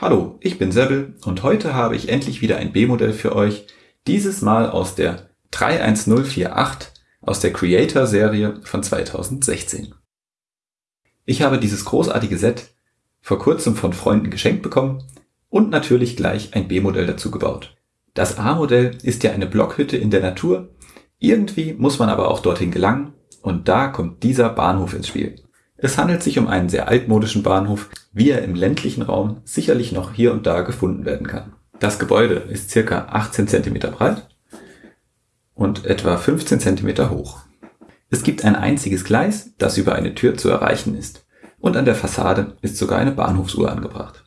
Hallo, ich bin Sebbel und heute habe ich endlich wieder ein B-Modell für euch, dieses Mal aus der 31048 aus der Creator-Serie von 2016. Ich habe dieses großartige Set vor kurzem von Freunden geschenkt bekommen und natürlich gleich ein B-Modell dazu gebaut. Das A-Modell ist ja eine Blockhütte in der Natur, irgendwie muss man aber auch dorthin gelangen und da kommt dieser Bahnhof ins Spiel. Es handelt sich um einen sehr altmodischen Bahnhof, wie er im ländlichen Raum sicherlich noch hier und da gefunden werden kann. Das Gebäude ist circa 18 cm breit und etwa 15 cm hoch. Es gibt ein einziges Gleis, das über eine Tür zu erreichen ist. Und an der Fassade ist sogar eine Bahnhofsuhr angebracht.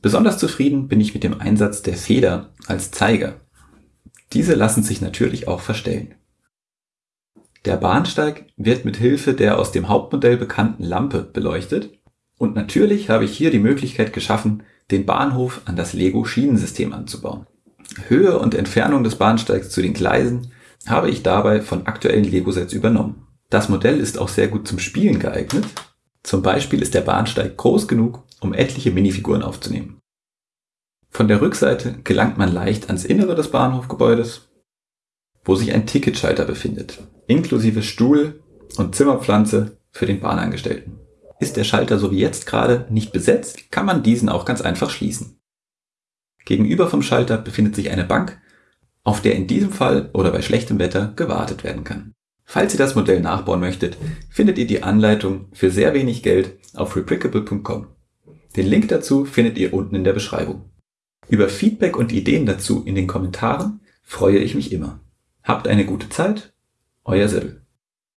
Besonders zufrieden bin ich mit dem Einsatz der Feder als Zeiger. Diese lassen sich natürlich auch verstellen. Der Bahnsteig wird mit Hilfe der aus dem Hauptmodell bekannten Lampe beleuchtet und natürlich habe ich hier die Möglichkeit geschaffen, den Bahnhof an das Lego Schienensystem anzubauen. Höhe und Entfernung des Bahnsteigs zu den Gleisen habe ich dabei von aktuellen Lego-Sets übernommen. Das Modell ist auch sehr gut zum Spielen geeignet. Zum Beispiel ist der Bahnsteig groß genug, um etliche Minifiguren aufzunehmen. Von der Rückseite gelangt man leicht ans Innere des Bahnhofgebäudes wo sich ein Ticketschalter befindet, inklusive Stuhl und Zimmerpflanze für den Bahnangestellten. Ist der Schalter so wie jetzt gerade nicht besetzt, kann man diesen auch ganz einfach schließen. Gegenüber vom Schalter befindet sich eine Bank, auf der in diesem Fall oder bei schlechtem Wetter gewartet werden kann. Falls ihr das Modell nachbauen möchtet, findet ihr die Anleitung für sehr wenig Geld auf replicable.com. Den Link dazu findet ihr unten in der Beschreibung. Über Feedback und Ideen dazu in den Kommentaren freue ich mich immer. Habt eine gute Zeit, あやぜ。